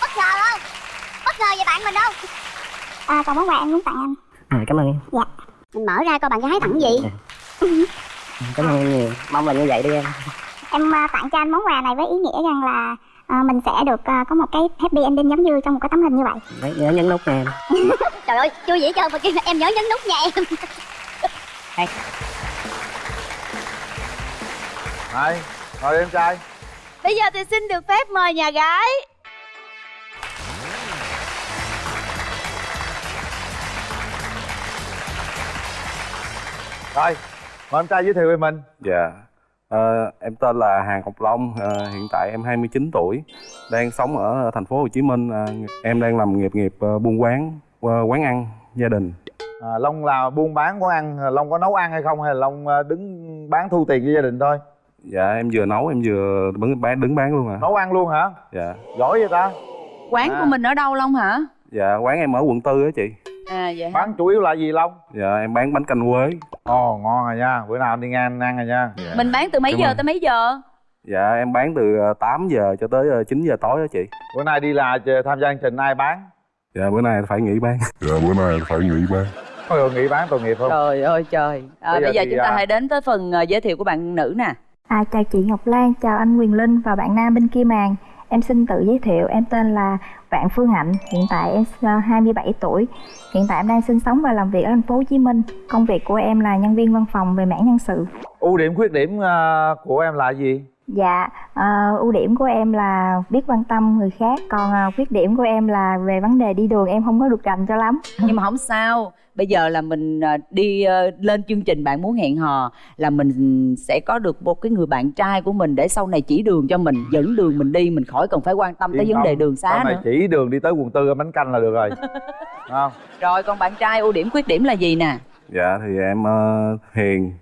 bất ngờ không? Bất ngờ về bạn mình đâu À còn món quà em muốn tặng anh. À, cảm ơn em. Mình mở ra coi bạn gái tặng gì. Cảm ơn em nhiều. Mong là như vậy đi em. Em à, tặng cho anh món quà này với ý nghĩa rằng là à, mình sẽ được à, có một cái happy ending giống như trong một cái tấm hình như vậy. Đấy, nhớ nhấn nút nha em. Trời ơi chưa vậy trơn mà là em nhớ nhấn nút nha em. Này, ngồi đi em trai Bây giờ thì xin được phép mời nhà gái Rồi, mời em trai giới thiệu về mình Dạ, Ờ, em tên là Hàng Ngọc Long, Ờ, hiện tại em 29 tuổi, đang sống ở thành phố Hồ Chí Minh. Ờ, em đang làm nghiệp nghiệp buôn quán, quán ăn gia đình. à, Long là buôn bán quán ăn Long có nấu ăn hay không hay là Long à, đứng bán thu tiền cho gia đình thôi Dạ, em vừa nấu, em vừa đứng bán, đứng bán luôn à. Nấu ăn luôn hả? Dạ, Giỏi vậy ta Quán À. của mình ở đâu Long hả? dạ quán em ở quận Tư á chị. À vậy hả? Bán chủ yếu là gì Long? Dạ, em bán bánh canh quế. Ồ ngon rồi nha, bữa nào đi ngang ăn rồi nha Dạ. Mình bán từ mấy Cảm giờ ơn. tới mấy giờ? Dạ, em bán từ ờ, 8 giờ cho tới ờ, 9 giờ tối á chị. Bữa nay đi là ch- tham gia chương trình ai bán? Dạ, bữa nay phải nghỉ bán. Dạ bữa nay phải nghỉ bán Có người nghỉ bán tội nghiệp không? Trời ơi trời à, Bây giờ Bây giờ thì, chúng ta à, hãy đến tới phần giới thiệu của bạn nữ nè À, chào chị Ngọc Lan, chào anh Quyền Linh và bạn nam bên kia màn. Em xin tự giới thiệu, em tên là Vạn Phương Hạnh, hiện tại em ờ, 27 tuổi. Hiện tại em đang sinh sống và làm việc ở thành phố Hồ Chí Minh. Công việc của em là nhân viên văn phòng về mảng nhân sự. Ưu điểm khuyết điểm à, của em là gì? Dạ, ờ, ưu điểm của em là biết quan tâm người khác, còn ờ, khuyết điểm của em là về vấn đề đi đường em không có được rành cho lắm. Nhưng mà không sao Bây giờ là mình à, đi à, lên chương trình Bạn muốn hẹn hò Là mình sẽ có được một cái người bạn trai của mình Để sau này chỉ đường cho mình Dẫn đường mình đi Mình khỏi cần phải quan tâm tới Yên vấn đề đường xá Sau này nữa chỉ đường đi tới quận tư bánh canh là được rồi không? Rồi còn bạn trai ưu điểm khuyết điểm là gì nè Dạ, thì em ờ, hiền,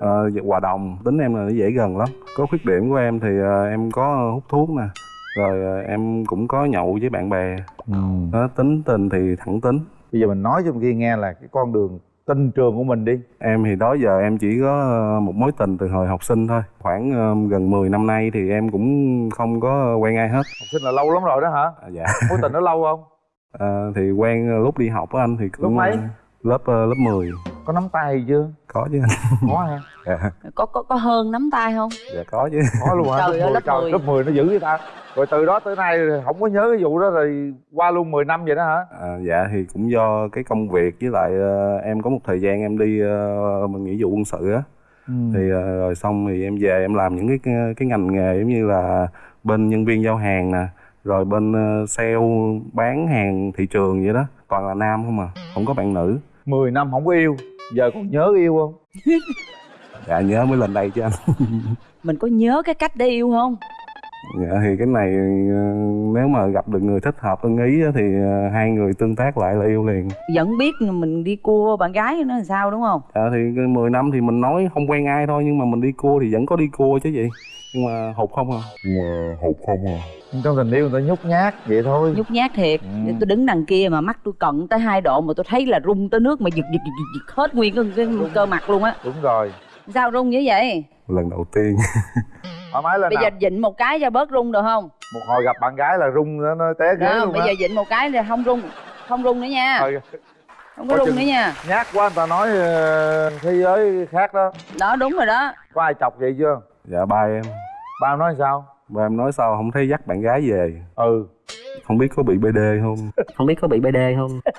ờ, hòa đồng, tính em là nó dễ gần lắm. Có khuyết điểm của em thì ờ, em có hút thuốc nè, rồi ờ, em cũng có nhậu với bạn bè. Ừ. Đó, tính tình thì thẳng tính. Bây giờ mình nói cho kia nghe là cái con đường tinh trường của mình đi Em thì đó giờ em chỉ có ờ, một mối tình từ hồi học sinh thôi. Khoảng ờ, gần 10 năm nay thì em cũng không có quen ai hết. Học sinh là lâu lắm rồi đó hả? À, dạ. Mối tình nó lâu không? Ờ, thì quen lúc đi học á anh thì cũng Lúc mấy? lớp lớp 10 Có nắm tay chưa? có chứ anh. Có ha Dạ, Có có có hơn nắm tay không dạ có chứ. Có luôn hả? Trời ơi, lớp trời, 10. lớp 10 nó dữ vậy ta Rồi từ đó tới nay không có nhớ cái vụ đó rồi qua luôn 10 năm vậy đó hả? À, dạ thì cũng do cái công việc với lại ờ, em có một thời gian em đi ờ, mình nghĩa vụ quân sự á Ừ. thì ờ, rồi xong thì em về em làm những cái cái ngành nghề giống như là bên nhân viên giao hàng nè rồi bên ờ, sale bán hàng thị trường vậy đó toàn là nam không à không có bạn nữ 10 năm không có yêu Giờ còn nhớ yêu không? dạ nhớ mới lên đây chứ anh Mình có nhớ cái cách để yêu không dạ thì cái này ờ, nếu mà gặp được người thích hợp ưng ý á, thì ờ, hai người tương tác lại là yêu liền. Vẫn biết mình đi cua bạn gái nó làm sao đúng không? Dạ thì cái 10 năm thì mình nói không quen ai thôi nhưng mà mình đi cua thì vẫn có đi cua chứ gì. Nhưng mà hụt không à? Nhưng mà hụt không à. Trong tình yêu người ta nhút nhát vậy thôi. Nhút nhát thiệt. Ừ. tôi đứng đằng kia mà mắt tôi cận tới hai độ mà tôi thấy là rung tới nước mà giật giật giật, giật, giật hết nguyên cái, cái cơ mặt luôn á. Đúng rồi. Sao rung như vậy? Lần đầu tiên Thoải mái lên bây nào. giờ dịnh một cái cho bớt rung được không? Một hồi gặp bạn gái là rung nó, nó té ghế đó luôn bây á. giờ dịnh một cái thì không rung không rung nữa nha. Thôi, không có coi rung nữa nha. Nhát quá người ta nói ờ, thế giới khác đó. Đó đúng rồi đó. Có ai chọc vậy chưa? dạ ba em. Ba em nói sao? ba em nói sao không thấy dắt bạn gái về? Ừ. Không biết có bị bd không? Không biết có bị bd không?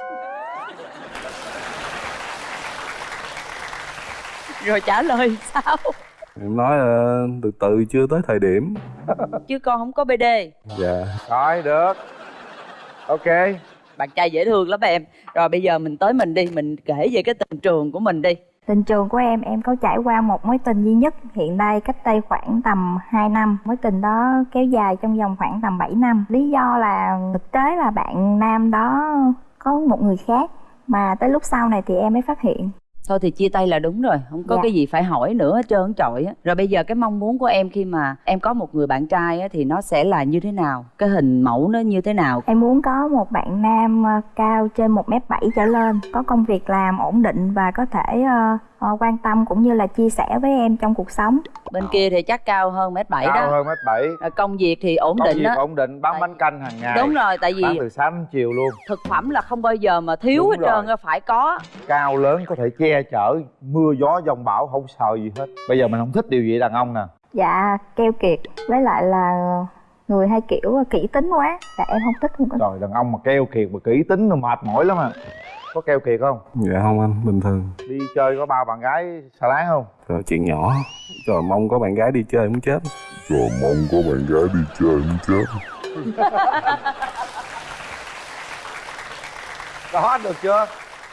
Rồi trả lời sao em nói ờ, từ từ chưa tới thời điểm. Chứ con không có bd dạ. Rồi được. Ok. Bạn trai dễ thương lắm em. Rồi bây giờ mình tới mình đi mình kể về cái tình trường của mình đi. Tình trường của em, em có trải qua một mối tình duy nhất hiện đây cách đây khoảng tầm 2 năm. Mối tình đó kéo dài trong vòng khoảng tầm 7 năm. Lý do là thực tế là bạn nam đó có một người khác mà tới lúc sau này thì em mới phát hiện. Thôi thì chia tay là đúng rồi không có Dạ. cái gì phải hỏi nữa hết trơn trọi á. Rồi bây giờ cái mong muốn của em khi mà em có một người bạn trai á thì nó sẽ là như thế nào? Cái hình mẫu nó như thế nào? Em muốn có một bạn nam ờ, cao trên 1m7 trở lên, có công việc làm ổn định và có thể ờ, quan tâm cũng như là chia sẻ với em trong cuộc sống. Bên kia thì chắc cao hơn mét bảy cao đó hơn mét bảy. Rồi công việc thì ổn công định việc đó. ổn định bán Tại- bánh canh hàng ngày. Đúng rồi tại vì bán từ sáng đến chiều luôn. thực phẩm là không bao giờ mà thiếu Đúng hết trơn rồi. á phải có. Cao lớn có thể che chở mưa gió dông bão không sợ gì hết. Bây giờ mình không thích điều gì đàn ông nè. Dạ keo kiệt. Với lại là người hay kiểu kỹ tính quá. Dạ em không thích không có trời đàn ông mà keo kiệt mà kỹ tính nó mệt mỏi lắm à có keo kiệt không? Dạ không anh bình thường. Đi chơi có bao bạn gái xà láng không? Rồi chuyện nhỏ. Trời mong có bạn gái đi chơi muốn chết. Rồi mong có bạn gái đi chơi muốn chết. Đó được chưa?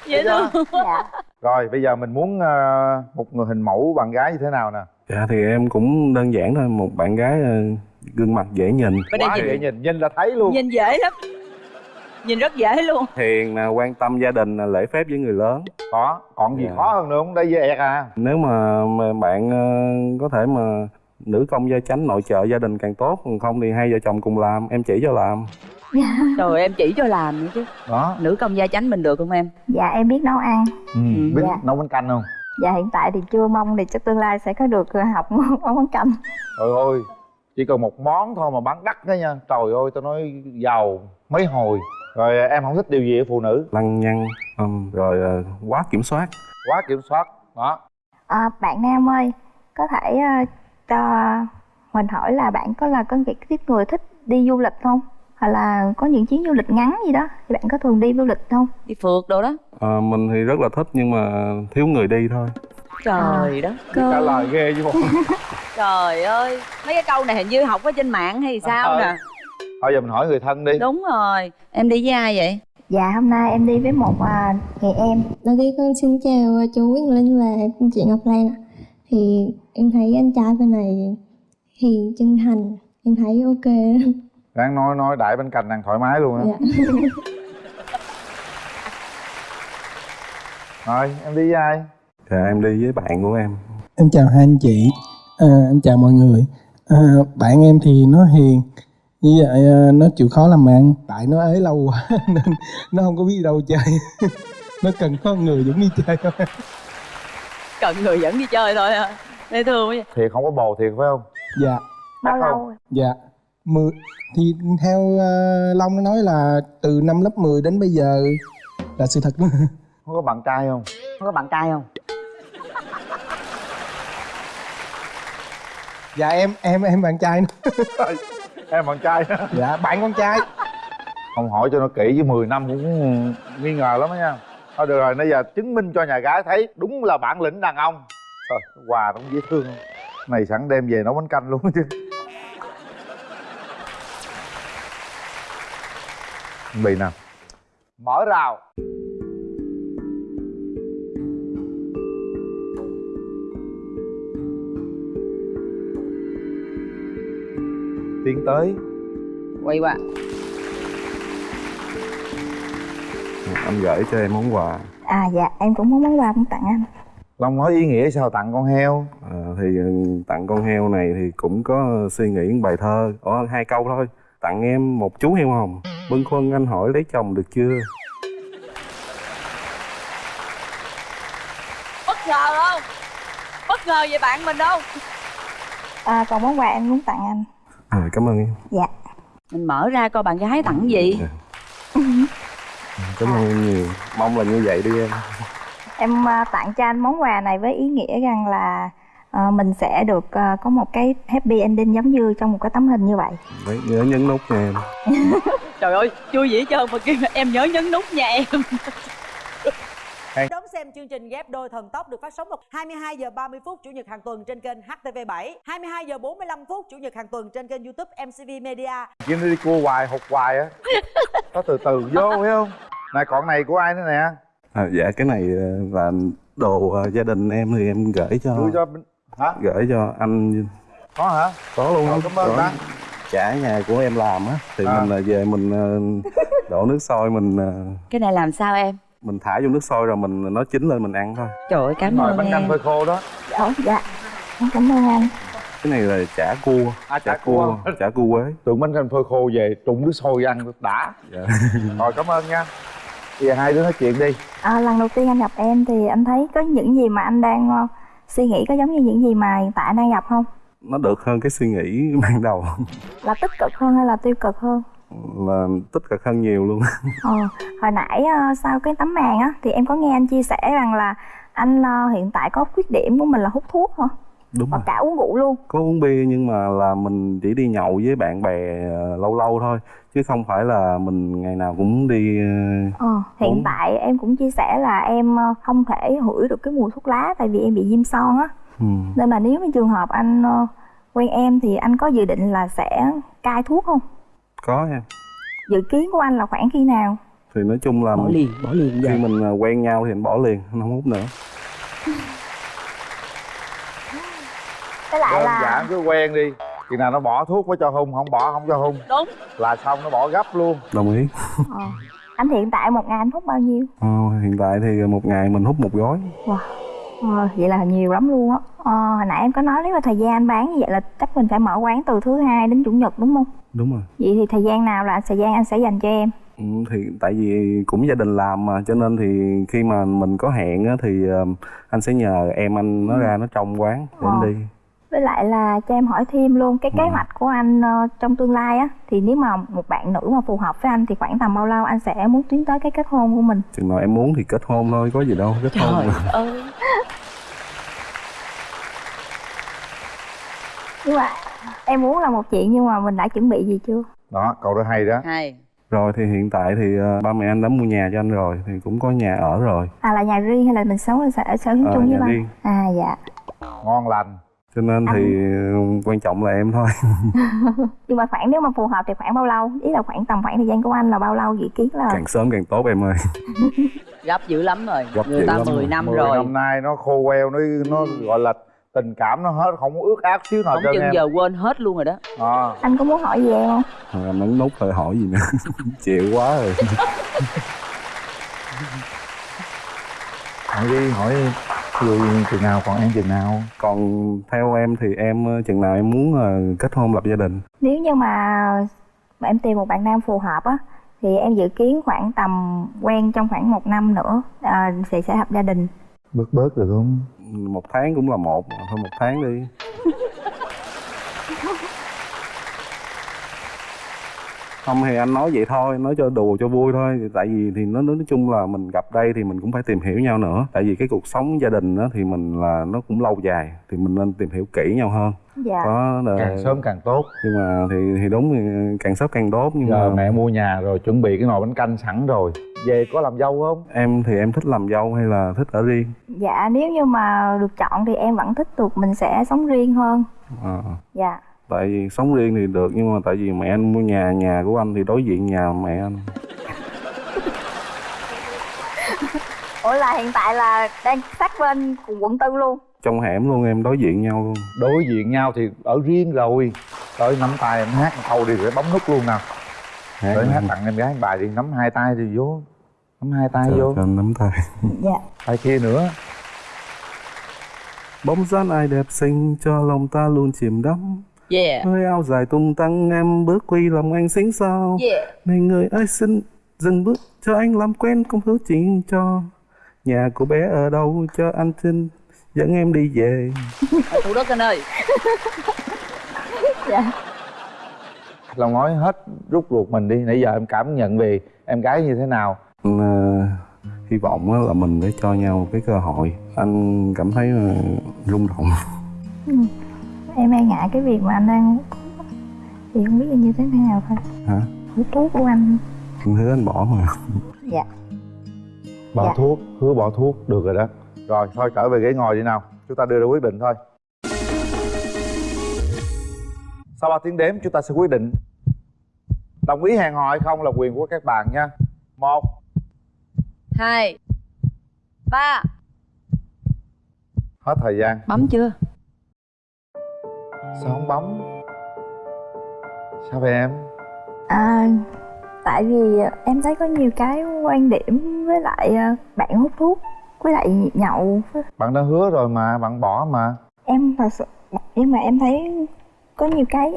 Dễ Được thương dạ. Rồi bây giờ mình muốn ờ, một người hình mẫu bạn gái như thế nào nè? Dạ thì em cũng đơn giản thôi. Một bạn gái ờ, gương mặt dễ nhìn. Bên quá nhìn. dễ nhìn. Nhìn là thấy luôn. Nhìn dễ lắm nhìn rất dễ luôn. Hiền nè quan tâm gia đình nè lễ phép với người lớn. Có còn gì Dạ. khó hơn nữa không? Đây dễ ẹt à. Nếu mà, mà bạn ờ, có thể mà nữ công gia chánh nội trợ gia đình càng tốt còn không thì hai vợ chồng cùng làm em chỉ cho làm. Trời em chỉ cho làm nữa chứ. Đó. Nữ công gia chánh mình được không em? Dạ em biết nấu ăn. Ừ. biết Dạ. nấu bánh canh không? Dạ hiện tại thì chưa mong thì cho tương lai sẽ có được ờ, học nấu món canh. Trời ơi chỉ cần một món thôi mà bán đắt đó nha. Trời ơi tao nói giàu mấy hồi rồi em không thích điều gì ở phụ nữ. Lăng nhăng ừm, rồi ờ, quá kiểm soát. Quá kiểm soát đó. À, bạn nam ơi có thể ờ, cho mình hỏi là bạn có là có cái tiếp người thích đi du lịch không? Hoặc là có những chuyến du lịch ngắn gì đó thì bạn có thường đi du lịch không? Đi phượt đồ đó. Ờ, mình thì rất là thích nhưng mà thiếu người đi thôi. Trời đất trả lời ghê chứ bộ. Trời ơi mấy cái câu này hình như học ở trên mạng hay sao Ờ. nè thôi giờ mình hỏi người thân đi. Đúng rồi. Em đi với ai vậy? Dạ hôm nay em đi với một à, người em. Đầu tiên con xin chào ờ, chú Nguyễn Linh và chị Ngọc Lan. Thì em thấy anh trai bên này hiền chân thành, em thấy ok. Ráng nói nói đại bánh canh ăn thoải mái luôn á. Dạ. rồi em đi với ai? Dạ em đi với bạn của em. Em chào hai anh chị, à, em chào mọi người. À, bạn em thì nó hiền, như vậy à, nó chịu khó làm ăn. Tại nó ế lâu quá nên nó không có biết đâu chơi. nó cần có người dẫn đi chơi thôi. cần người dẫn đi chơi thôi à dễ thương quá vậy. thiệt không có bồ thiệt phải không Dạ, bao lâu không? rồi? dạ. Mười, thì theo uh, Long nó nói là từ năm lớp 10 đến bây giờ là sự thật đó. không có bạn trai không Không có bạn trai không? Dạ em em em bạn trai nữa. Em bạn trai. Dạ bạn con trai. không hỏi cho nó kỹ chứ 10 năm cũng nghi ngờ lắm đó nha. Thôi được rồi bây giờ chứng minh cho nhà gái thấy đúng là bản lĩnh đàn ông. Trời quà nó cũng dễ thương này sẵn đem về nấu bánh canh luôn chứ. Bị nè. Mở rào tiến tới. Quay qua. Anh gửi cho em món quà. À dạ em cũng có món quà muốn tặng anh. Long nói ý nghĩa sao tặng con heo? Ờ, thì ừ, tặng con heo này thì cũng có suy nghĩ một bài thơ. Có hai câu thôi. Tặng em một chú heo hồng. Bâng khuâng anh hỏi lấy chồng được chưa? Bất ngờ không? Bất ngờ về bạn mình đâu à, còn món quà em muốn tặng anh à, cảm ơn em. Dạ. Mình mở ra coi bạn gái tặng gì. Cảm ơn em nhiều. Mong là như vậy đi em. Em à, tặng cho anh món quà này với ý nghĩa rằng là à, mình sẽ được à, có một cái happy ending giống như trong một cái tấm hình như vậy. Đấy, nhớ nhấn nút nha em. Trời ơi vui vậy trơn mà kêu em nhớ nhấn nút nha em xem chương trình ghép đôi thần tốc được phát sóng vào 22 giờ 30 phút chủ nhật hàng tuần trên kênh HTV7, 22 giờ 45 phút chủ nhật hàng tuần trên kênh YouTube MCV Media. Kim đi cua hoài hụt hoài á. Có từ từ vô phải không? Này còn này của ai nữa nè? À, dạ cái này ờ, là đồ ờ, gia đình em thì em gửi cho đưa cho hả? gửi cho anh. Có hả? Có luôn. Rồi, cảm ơn ta. chả nhà của em làm á thì À. mình là về mình ờ, đổ nước sôi mình ờ, cái này làm sao em mình thả vô nước sôi rồi mình nó chín lên mình ăn thôi. Trời ơi cảm ơn bánh canh phơi khô đó. Dạ dạ. Em cảm ơn anh cái này là chả cua. À, chả cua. chả cua quế. Tượng bánh canh phơi khô về trụng nước sôi ăn đã. Dạ. rồi cảm ơn nha. Bây giờ hai đứa nói chuyện đi. À, lần đầu tiên anh gặp em thì anh thấy có những gì mà anh đang ờ, suy nghĩ có giống như những gì mà hiện tại anh đang gặp không? nó được hơn cái suy nghĩ ban đầu. Là tích cực hơn hay là tiêu cực hơn? Là tích cực hơn nhiều luôn Ờ, hồi nãy ờ, sau cái tấm màn á thì em có nghe anh chia sẻ rằng là anh ờ, hiện tại có khuyết điểm của mình là hút thuốc hả? đúng Và cả uống rượu luôn. có uống bia nhưng mà là mình chỉ đi nhậu với bạn bè ờ, lâu lâu thôi chứ không phải là mình ngày nào cũng đi ờ, hiện Uống. tại em cũng chia sẻ là em không thể hửi được cái mùi thuốc lá tại vì em bị viêm son á. ừ. Nên mà nếu mà trường hợp anh quen em thì anh có dự định là sẽ cai thuốc không? Có em Dự kiến của anh là khoảng khi nào? thì nói chung là bỏ liền bỏ liền khi mình ờ, quen nhau thì mình bỏ liền không hút nữa. Với lại đơn là giản cứ quen đi. Chừng nào nó bỏ thuốc mới cho hung không bỏ không cho hung. Đúng. Là xong nó bỏ gấp luôn. Đồng ý. Ờ, anh hiện tại một ngày anh hút bao nhiêu? Ờ, hiện tại thì một ngày mình hút một gói. Wow. Ờ, vậy là nhiều lắm luôn á. Ờ, hồi nãy em có nói nếu mà thời gian anh bán như vậy là chắc mình phải mở quán từ thứ hai đến chủ nhật đúng không? đúng rồi Vậy thì thời gian nào là thời gian anh sẽ dành cho em? Ừ, thì tại vì cũng gia đình làm mà cho nên thì khi mà mình có hẹn á, thì ờ, anh sẽ nhờ em anh nó ra nó trong quán để anh Ờ. đi Với lại là cho em hỏi thêm luôn cái kế Ừ. hoạch của anh ờ, trong tương lai á thì nếu mà một bạn nữ mà phù hợp với anh thì khoảng tầm bao lâu anh sẽ muốn tiến tới cái kết hôn của mình? chừng nào em muốn thì kết hôn thôi có gì đâu kết hôn trời mà. ơi Nhưng mà em muốn là một chuyện nhưng mà mình đã chuẩn bị gì chưa? đó câu đó hay đó hay rồi thì hiện tại thì ờ, ba mẹ anh đã mua nhà cho anh rồi thì cũng có nhà ở rồi À là nhà riêng hay là mình sống ở sở, ở sở hữu Ờ, chung với ba? À dạ. ngon lành cho nên thì ờ, quan trọng là em thôi. Nhưng mà khoảng nếu mà phù hợp thì khoảng bao lâu? Ý là khoảng tầm khoảng thời gian của anh là bao lâu dự kiến là càng sớm càng tốt em ơi. Gấp dữ lắm rồi. Gấp người ta lắm 10 rồi. năm 10 rồi. năm nay nó khô queo nó nó gọi là tình cảm nó hết không có ước ác xíu nào không trơn chừng em. giờ quên hết luôn rồi đó. À, anh có muốn hỏi gì em không? Thôi anh nút thôi hỏi gì nữa? Chịu quá rồi. Hỏi đi hỏi người chừng nào? Còn em chừng nào? Còn theo em thì em ờ, chừng nào em muốn ờ, kết hôn lập gia đình? Nếu như mà mà em tìm một bạn nam phù hợp á thì em dự kiến khoảng tầm quen trong khoảng một năm nữa à, thì sẽ lập gia đình. bớt bớt được không? Một tháng cũng là một thôi một tháng đi không thì anh nói vậy thôi nói cho đùa cho vui thôi. Tại vì thì nó nói chung là mình gặp đây thì mình cũng phải tìm hiểu nhau nữa. Tại vì cái cuộc sống gia đình đó thì mình là nó cũng lâu dài thì mình nên tìm hiểu kỹ nhau hơn. Dạ. có ờ, càng sớm càng tốt. Nhưng mà thì thì đúng thì càng sớm càng tốt nhưng giờ mà mẹ mua nhà rồi chuẩn bị cái nồi bánh canh sẵn rồi. Về có làm dâu không? Em thì em thích làm dâu hay là thích ở riêng? Dạ nếu như mà được chọn thì em vẫn thích được mình sẽ sống riêng hơn. à, Dạ. Tại vì sống riêng thì được nhưng mà tại vì mẹ anh mua nhà nhà của anh thì đối diện nhà mẹ anh. Ủa là hiện tại là đang sát bên cùng quận tư luôn. trong hẻm luôn em đối diện nhau luôn. Đối diện nhau thì ở riêng rồi. Tới nắm tay em hát một câu đi rồi bấm nút luôn nào Hát tới hát tặng em gái bài đi nắm hai tay thì vô. Nắm hai tay Trời, vô. cho nắm tay. Dạ. tay kia nữa. Bóng dáng ai đẹp xinh cho lòng ta luôn chìm đắm yeah. Hơi áo dài tung tăng em bước quy lòng anh xinh sao yeah. Này người ơi xin dừng bước cho anh làm quen công hứa chuyện cho. Nhà của bé ở đâu cho anh xin dẫn em đi về. Ở thủ đức anh ơi. Dạ. lòng nói hết rút ruột mình đi. Nãy giờ em cảm nhận về em gái như thế nào. Ờ, hy vọng là mình để cho nhau một cái cơ hội. Anh cảm thấy ờ, rung động. Ừ. Em e ngại cái việc mà anh đang thì không biết là như thế nào thôi. hả? Hút thuốc của anh. anh hứa anh bỏ mà. Dạ. bỏ Dạ. thuốc hứa bỏ thuốc được rồi đó. Rồi thôi trở về ghế ngồi đi nào. Chúng ta đưa ra quyết định thôi. Sau 3 tiếng đếm chúng ta sẽ quyết định đồng ý hẹn hò hay không là quyền của các bạn nha. Một hai ba. Hết thời gian. Bấm chưa sao không bấm sao vậy em? À, tại vì em thấy có nhiều cái quan điểm với lại à, bạn hút thuốc với lại nhậu. Bạn đã hứa rồi mà bạn bỏ mà. Em thật sự nhưng mà em thấy có nhiều cái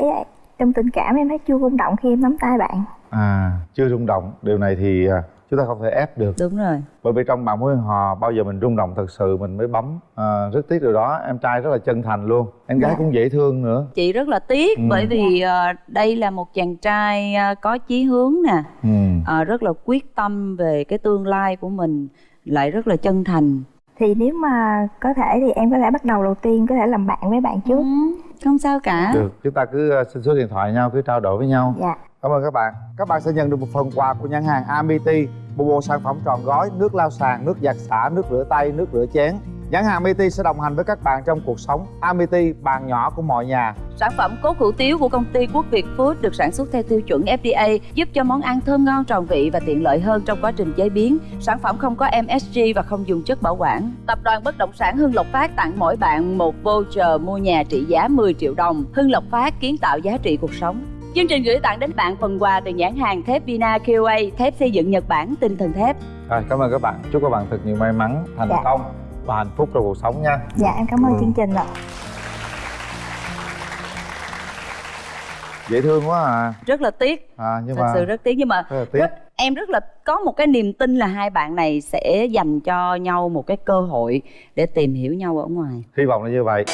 trong tình cảm em thấy chưa rung động khi em nắm tay bạn. À chưa rung động. Điều này thì à, chúng ta không thể ép được. Đúng rồi. Bởi vì trong bạn mối hò bao giờ mình rung động thật sự mình mới bấm à, rất tiếc điều đó. Em trai rất là chân thành luôn. Em gái Dạ. cũng dễ thương nữa. Chị rất là tiếc Ừ. bởi vì ờ, đây là một chàng trai ờ, có chí hướng nè. Ừ. ờ, rất là quyết tâm về cái tương lai của mình lại rất là chân thành. Thì nếu mà có thể thì em có thể bắt đầu đầu tiên có thể làm bạn với bạn trước. Không sao cả. Được chúng ta cứ xin số điện thoại nhau cứ trao đổi với nhau. Dạ. Cảm ơn các bạn. Các bạn sẽ nhận được một phần quà của nhãn hàng Amity một bộ sản phẩm tròn gói nước lau sàn nước giặt xả nước rửa tay nước rửa chén nhãn hàng Amity sẽ đồng hành với các bạn trong cuộc sống Amity bàn nhỏ của mọi nhà Sản phẩm cốt hủ tiếu của công ty Quốc Việt Food được sản xuất theo tiêu chuẩn FDA, giúp cho món ăn thơm ngon tròn vị và tiện lợi hơn trong quá trình chế biến. Sản phẩm không có MSG và không dùng chất bảo quản. Tập đoàn Bất động sản Hưng Lộc Phát tặng mỗi bạn một voucher mua nhà trị giá 10 triệu đồng. Hưng Lộc Phát kiến tạo giá trị cuộc sống. Chương trình gửi tặng đến bạn phần quà từ nhãn hàng thép Vina QA, thép xây dựng Nhật Bản, tinh thần thép. rồi cảm ơn các bạn. Chúc các bạn thật nhiều may mắn thành Dạ. công và hạnh phúc trong cuộc sống nha. Dạ em cảm ơn Ừ. chương trình ạ. Dễ thương quá à, Rất là tiếc, à nhưng thật mà sự rất tiếc nhưng mà rất là tiếc. rất, em rất là có một cái niềm tin là hai bạn này sẽ dành cho nhau một cái cơ hội để tìm hiểu nhau ở ngoài. Hy vọng là như vậy